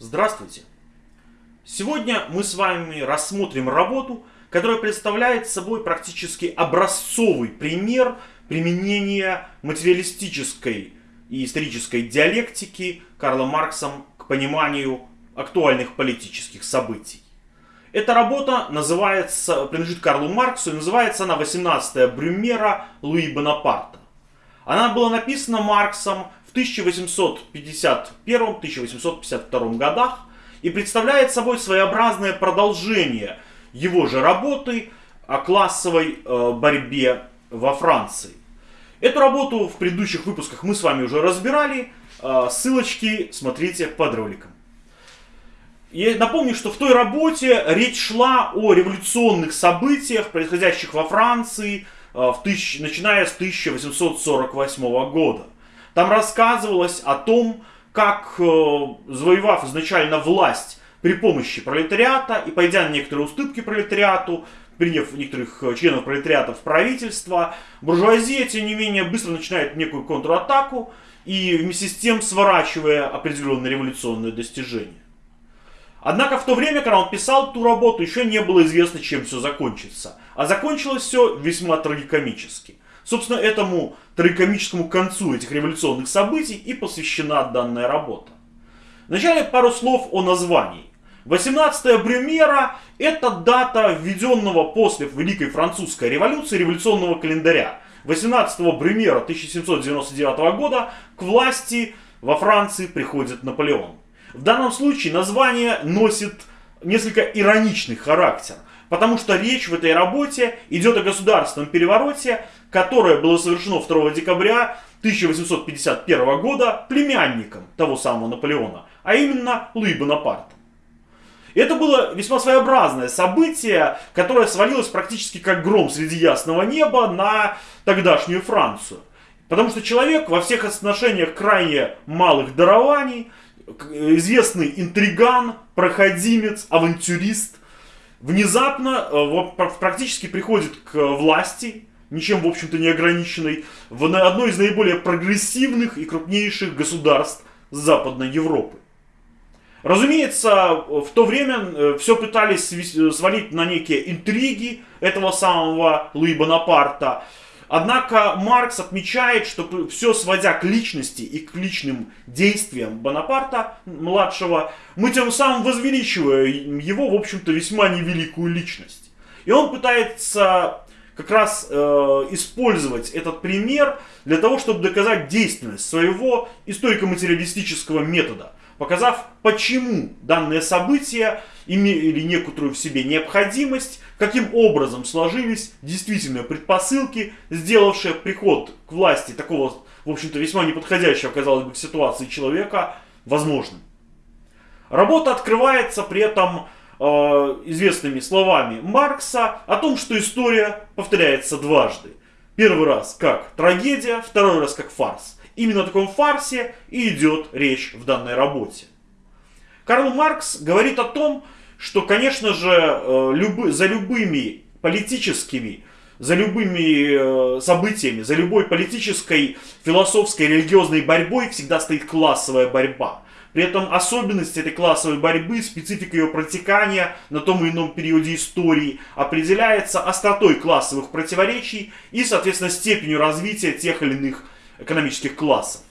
Здравствуйте! Сегодня мы с вами рассмотрим работу, которая представляет собой практически образцовый пример применения материалистической и исторической диалектики Карла Марксом к пониманию актуальных политических событий. Эта работа называется, принадлежит Карлу Марксу и называется она «18 Брюмера Луи Бонапарта». Она была написана Марксом в 1851-1852 годах и представляет собой своеобразное продолжение его же работы о классовой э, борьбе во Франции. Эту работу в предыдущих выпусках мы с вами уже разбирали. Э, ссылочки смотрите под роликом. Я напомню, что в той работе речь шла о революционных событиях, происходящих во Франции, э, в тысяч, начиная с 1848 года. Там рассказывалось о том, как, э, завоевав изначально власть при помощи пролетариата и пойдя на некоторые уступки пролетариату, приняв некоторых э, членов пролетариата в правительство, буржуазия, тем не менее, быстро начинает некую контратаку и вместе с тем сворачивая определенные революционные достижения. Однако в то время, когда он писал ту работу, еще не было известно, чем все закончится. А закончилось все весьма трагикомически. Собственно, этому трагикомическому концу этих революционных событий и посвящена данная работа. Вначале пару слов о названии. 18 Брюмера – это дата введенного после Великой Французской революции революционного календаря. 18 Брюмера 1799 года к власти во Франции приходит Наполеон. В данном случае название носит несколько ироничный характер – Потому что речь в этой работе идет о государственном перевороте, которое было совершено 2 декабря 1851 года племянником того самого Наполеона, а именно Луи Бонапарта. Это было весьма своеобразное событие, которое свалилось практически как гром среди ясного неба на тогдашнюю Францию. Потому что человек во всех отношениях крайне малых дарований, известный интриган, проходимец, авантюрист – внезапно э, практически приходит к власти, ничем, в общем-то, не ограниченной, в одной из наиболее прогрессивных и крупнейших государств Западной Европы. Разумеется, в то время э, все пытались свалить на некие интриги этого самого Луи Бонапарта, Однако Маркс отмечает, что все сводя к личности и к личным действиям Бонапарта, младшего, мы тем самым возвеличиваем его, в общем-то, весьма невеликую личность. И он пытается как раз э, использовать этот пример для того, чтобы доказать действенность своего историко-материалистического метода – показав, почему данные события имели некоторую в себе необходимость, каким образом сложились действительно предпосылки, сделавшие приход к власти такого, в общем-то, весьма неподходящего, казалось бы, к ситуации человека возможным. Работа открывается при этом э, известными словами Маркса о том, что история повторяется дважды. Первый раз как трагедия, второй раз как фарс. Именно о таком фарсе и идет речь в данной работе. Карл Маркс говорит о том, что, конечно же, э, любы, за любыми политическими, за любыми э, событиями, за любой политической, философской, религиозной борьбой всегда стоит классовая борьба. При этом особенность этой классовой борьбы, специфика ее протекания на том или ином периоде истории определяется остротой классовых противоречий и, соответственно, степенью развития тех или иных экономических классов.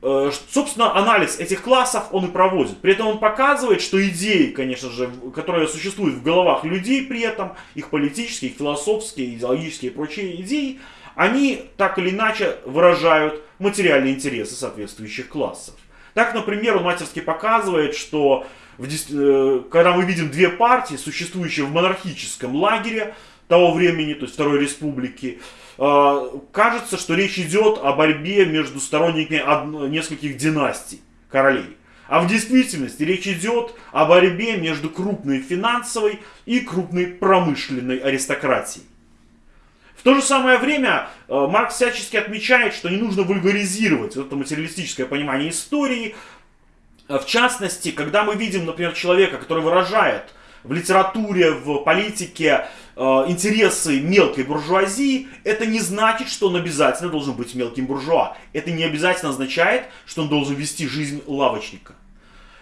Э, собственно, анализ этих классов он и проводит. При этом он показывает, что идеи, конечно же, которые существуют в головах людей при этом, их политические, их философские, идеологические и прочие идеи, они так или иначе выражают материальные интересы соответствующих классов. Так, например, он мастерски показывает, что в, э, когда мы видим две партии, существующие в монархическом лагере того времени, то есть Второй Республики, кажется, что речь идет о борьбе между сторонниками нескольких династий королей. А в действительности речь идет о борьбе между крупной финансовой и крупной промышленной аристократией. В то же самое время э, Маркс всячески отмечает, что не нужно вульгаризировать это материалистическое понимание истории. В частности, когда мы видим, например, человека, который выражает в литературе, в политике э, интересы мелкой буржуазии, это не значит, что он обязательно должен быть мелким буржуа. Это не обязательно означает, что он должен вести жизнь лавочника.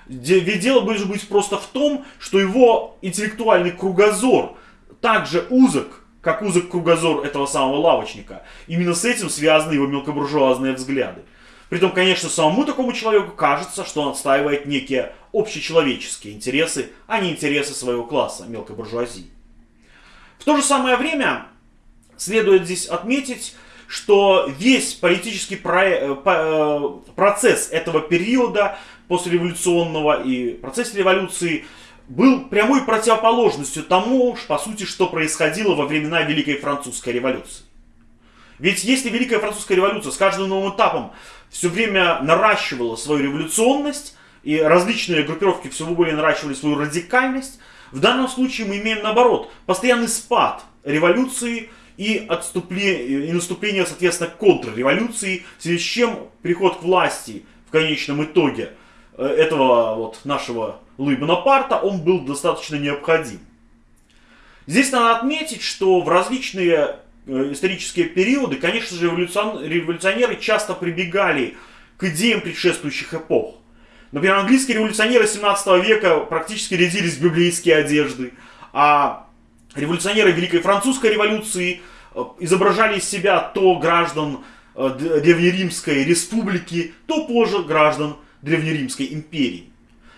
Ведь дело может быть просто в том, что его интеллектуальный кругозор также узок, как узок кругозор этого самого лавочника. Именно с этим связаны его мелкобуржуазные взгляды. Притом, конечно, самому такому человеку кажется, что он отстаивает некие общечеловеческие интересы, а не интересы своего класса, мелкой буржуазии. В то же самое время следует здесь отметить, что весь политический про... Э, процесс этого периода послереволюционного и процесс революции был прямой противоположностью тому, по сути, что происходило во времена Великой Французской революции. Ведь если Великая Французская революция с каждым новым этапом все время наращивала свою революционность, и различные группировки все более наращивали свою радикальность, в данном случае мы имеем наоборот, постоянный спад революции и, отступление, и наступление, соответственно, контрреволюции, в связи с чем приход к власти в конечном итоге э, этого вот нашего Луи Бонапарта, он был достаточно необходим. Здесь надо отметить, что в различные исторические периоды, конечно же, революционеры часто прибегали к идеям предшествующих эпох. Например, английские революционеры 17 века практически рядились в библейские одежды, а революционеры Великой Французской революции э, изображали из себя то граждан э, Древнеримской республики, то позже граждан Древнеримской империи.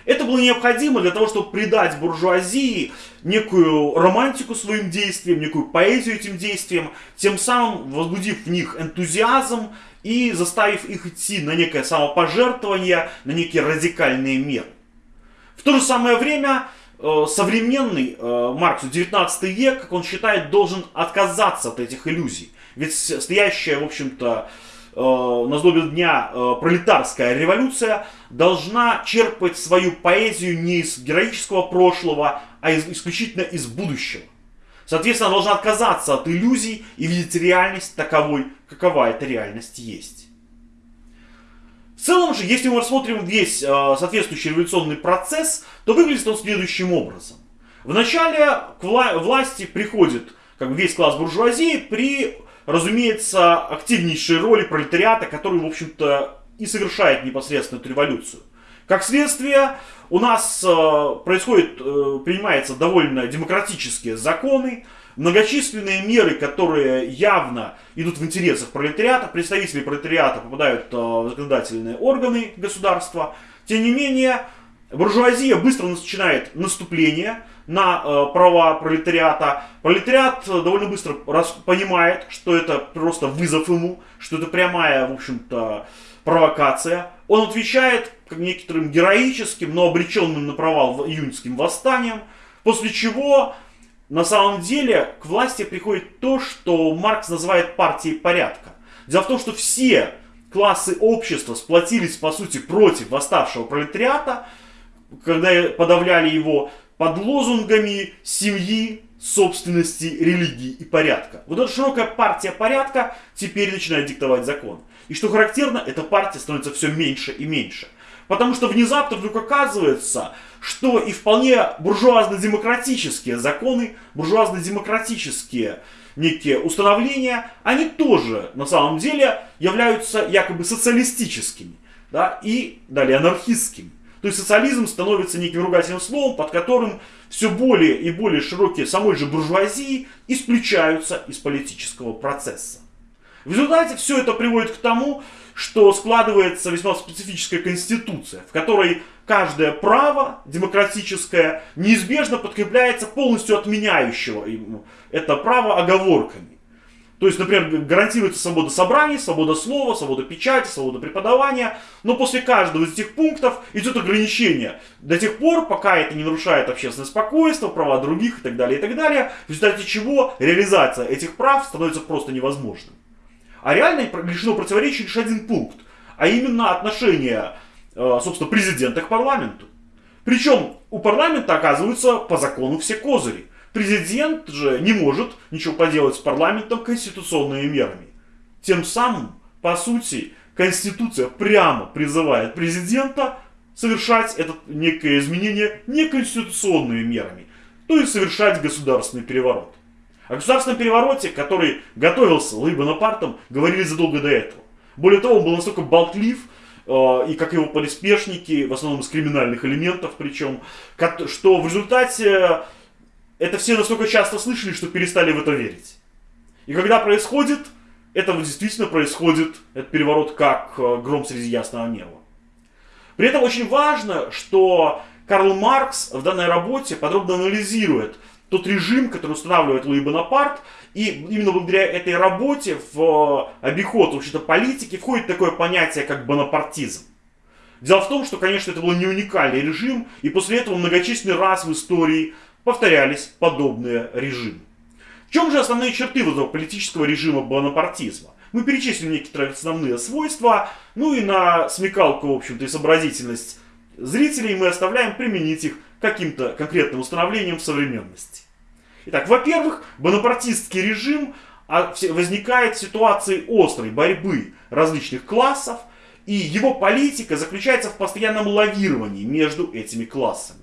Это было необходимо для того, чтобы придать буржуазии некую романтику своим действиям, некую поэзию этим действиям, тем самым возбудив в них энтузиазм и заставив их идти на некое самопожертвование, на некие радикальные меры. В то же самое время э, современный э, Маркс, 19 век, как он считает, должен отказаться от этих иллюзий. Ведь стоящая, в общем-то, на злобе дня э, пролетарская революция должна черпать свою поэзию не из героического прошлого, а из, исключительно из будущего. Соответственно, должна отказаться от иллюзий и видеть реальность таковой, какова эта реальность есть. В целом же, если мы рассмотрим весь э, соответствующий революционный процесс, то выглядит он следующим образом. Вначале к вла- власти приходит как бы весь класс буржуазии при разумеется, активнейшей роли пролетариата, который, в общем-то, и совершает непосредственно эту революцию. Как следствие, у нас э, происходит, э, принимаются довольно демократические законы, многочисленные меры, которые явно идут в интересах пролетариата, представители пролетариата попадают э, в законодательные органы государства. Тем не менее, буржуазия быстро начинает наступление, на э, права пролетариата. Пролетариат э, довольно быстро раз, понимает, что это просто вызов ему, что это прямая, в общем-то, провокация. Он отвечает некоторым героическим, но обреченным на провал июньским восстанием, после чего на самом деле к власти приходит то, что Маркс называет партией порядка. Дело в том, что все классы общества сплотились, по сути, против восставшего пролетариата, когда подавляли его под лозунгами семьи, собственности, религии и порядка. Вот эта широкая партия порядка теперь начинает диктовать закон. И что характерно, эта партия становится все меньше и меньше. Потому что внезапно вдруг оказывается, что и вполне буржуазно-демократические законы, буржуазно-демократические некие установления, они тоже на самом деле являются якобы социалистическими да, и далее анархистскими. То есть социализм становится неким ругательным словом, под которым все более и более широкие самой же буржуазии исключаются из политического процесса. В результате все это приводит к тому, что складывается весьма специфическая конституция, в которой каждое право демократическое неизбежно подкрепляется полностью отменяющего это право оговорками. То есть, например, гарантируется свобода собраний, свобода слова, свобода печати, свобода преподавания. Но после каждого из этих пунктов идет ограничение. До тех пор, пока это не нарушает общественное спокойствие, права других и так далее, и так далее. В результате чего реализация этих прав становится просто невозможным. А реально лишено противоречия лишь один пункт. А именно отношение, э, собственно, президента к парламенту. Причем у парламента оказываются по закону все козыри. Президент же не может ничего поделать с парламентом конституционными мерами. Тем самым, по сути, Конституция прямо призывает президента совершать это некое изменение неконституционными мерами, то есть совершать государственный переворот. О государственном перевороте, который готовился Луи Бонапартом, говорили задолго до этого. Более того, он был настолько болтлив, и как его приспешники, в основном из криминальных элементов причем, что в результате это все настолько часто слышали, что перестали в это верить. И когда происходит, это действительно происходит, этот переворот, как гром среди ясного неба. При этом очень важно, что Карл Маркс в данной работе подробно анализирует тот режим, который устанавливает Луи Бонапарт, и именно благодаря этой работе в обиход вообще-то политики входит такое понятие, как бонапартизм. Дело в том, что, конечно, это был не уникальный режим, и после этого многочисленные раз в истории повторялись подобные режимы. В чем же основные черты вот этого политического режима бонапартизма? Мы перечислим некоторые основные свойства, ну и на смекалку, в общем-то, и сообразительность зрителей мы оставляем применить их каким-то конкретным установлением в современности. Итак, во-первых, бонапартистский режим а, возникает в ситуации острой борьбы различных классов, и его политика заключается в постоянном лавировании между этими классами.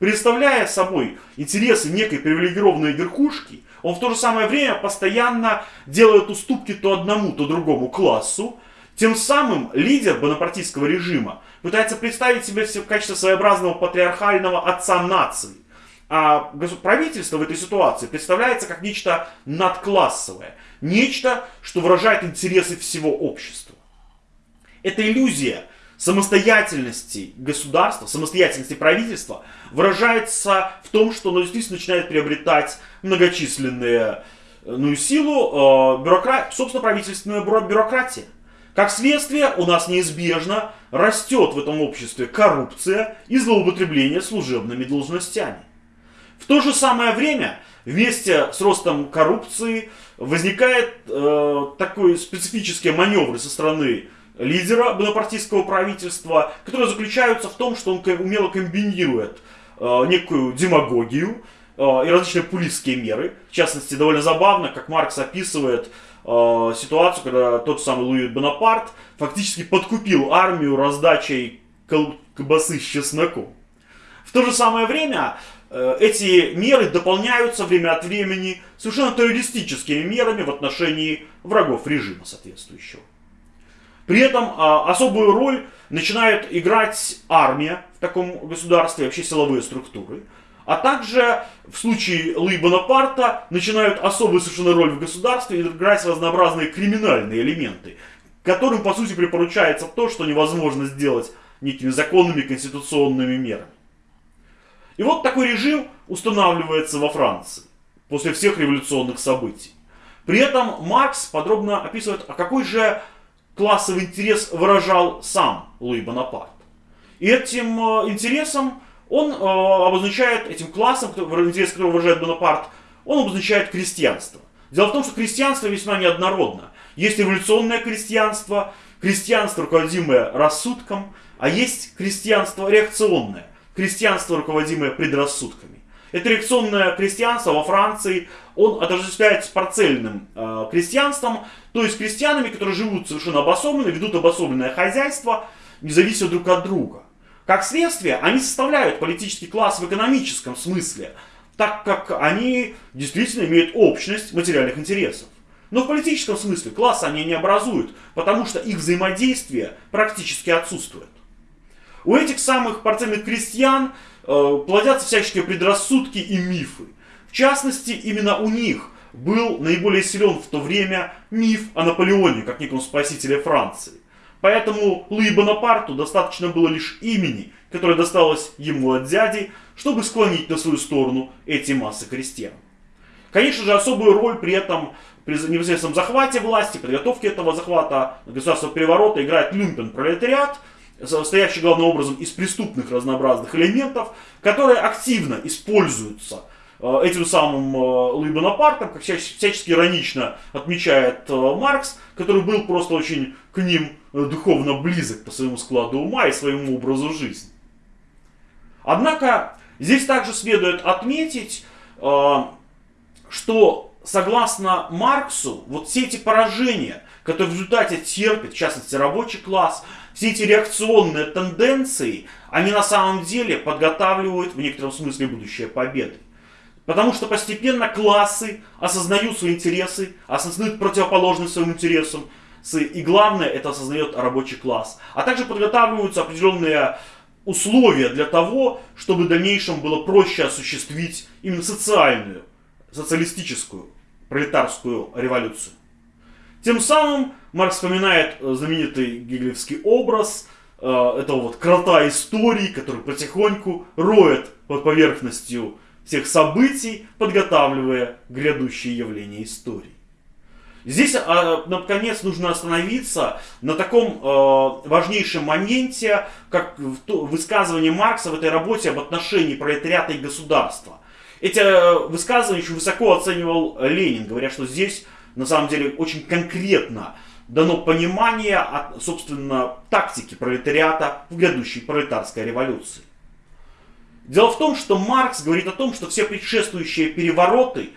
Представляя собой интересы некой привилегированной верхушки, он в то же самое время постоянно делает уступки то одному, то другому классу. Тем самым лидер бонапартийского режима пытается представить себя в качестве своеобразного патриархального отца нации. А правительство в этой ситуации представляется как нечто надклассовое. Нечто, что выражает интересы всего общества. Эта иллюзия самостоятельности государства, самостоятельности правительства выражается в том, что оно действительно начинает приобретать многочисленные ну, силу, э, бюрокра... собственно, правительственная бюрократия. Как следствие, у нас неизбежно растет в этом обществе коррупция и злоупотребление служебными должностями. В то же самое время, вместе с ростом коррупции, возникает э, такой специфический маневр со стороны лидера бонапартийского правительства, которые заключаются в том, что он умело комбинирует э, некую демагогию э, и различные пулистские меры. В частности, довольно забавно, как Маркс описывает э, ситуацию, когда тот самый Луи Бонапарт фактически подкупил армию раздачей колбасы с чесноком. В то же самое время эти меры дополняются время от времени совершенно террористическими мерами в отношении врагов режима соответствующего. При этом а, особую роль начинает играть армия в таком государстве, вообще силовые структуры. А также в случае Луи Бонапарта начинают особую совершенно роль в государстве играть разнообразные криминальные элементы, которым по сути припоручается то, что невозможно сделать некими законными конституционными мерами. И вот такой режим устанавливается во Франции после всех революционных событий. При этом Маркс подробно описывает, а какой же классовый интерес выражал сам Луи Бонапарт. И этим э, интересом он э, обозначает, этим классом, интерес которого выражает Бонапарт, он обозначает крестьянство. Дело в том, что крестьянство весьма неоднородно. Есть революционное крестьянство, крестьянство, руководимое рассудком, а есть крестьянство реакционное, крестьянство, руководимое предрассудками. Это реакционное крестьянство во Франции, он отождествляется с парцельным э, крестьянством, то есть крестьянами, которые живут совершенно обособленно, ведут обособленное хозяйство, не зависят друг от друга. Как следствие, они составляют политический класс в экономическом смысле, так как они действительно имеют общность материальных интересов. Но в политическом смысле класса они не образуют, потому что их взаимодействие практически отсутствует. У этих самых парцельных крестьян плодятся всяческие предрассудки и мифы. В частности, именно у них был наиболее силен в то время миф о Наполеоне, как неком спасителе Франции. Поэтому Луи Бонапарту достаточно было лишь имени, которое досталось ему от дяди, чтобы склонить на свою сторону эти массы крестьян. Конечно же, особую роль при этом при непосредственном захвате власти, подготовке этого захвата государственного переворота играет люмпен пролетариат, состоящий главным образом из преступных разнообразных элементов, которые активно используются Э, этим самым э, Луи Бонапартом, как всячески иронично отмечает э, Маркс, который был просто очень к ним духовно близок по своему складу ума и своему образу жизни. Однако здесь также следует отметить, что согласно Марксу, вот все эти поражения, которые в результате терпит, в частности рабочий класс, все эти реакционные тенденции, они на самом деле подготавливают в некотором смысле будущее победы. Потому что постепенно классы осознают свои интересы, осознают противоположность своим интересам, и главное, это осознает рабочий класс. А также подготавливаются определенные условия для того, чтобы в дальнейшем было проще осуществить именно социальную, социалистическую, пролетарскую революцию. Тем самым Маркс вспоминает э, знаменитый гегелевский образ э, этого вот крота истории, который потихоньку роет под поверхностью всех событий, подготавливая грядущие явления истории. Здесь, а, наконец, нужно остановиться на таком э, важнейшем моменте, как высказывание Маркса в этой работе об отношении пролетариата и государства. Эти э, высказывания еще высоко оценивал Ленин, говоря, что здесь, на самом деле, очень конкретно дано понимание, собственно, тактики пролетариата в грядущей пролетарской революции. Дело в том, что Маркс говорит о том, что все предшествующие перевороты,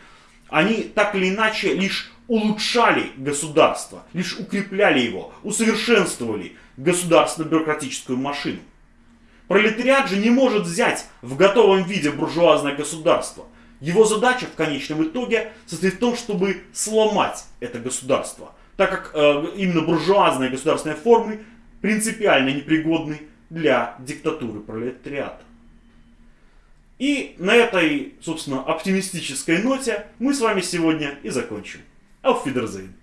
они так или иначе лишь улучшали государство, лишь укрепляли его, усовершенствовали государственно-бюрократическую машину. Пролетариат же не может взять в готовом виде буржуазное государство. Его задача в конечном итоге состоит в том, чтобы сломать это государство, так как э, именно буржуазные государственные формы принципиально непригодны для диктатуры пролетариата. И на этой, собственно, оптимистической ноте мы с вами сегодня и закончим. Auf Wiedersehen.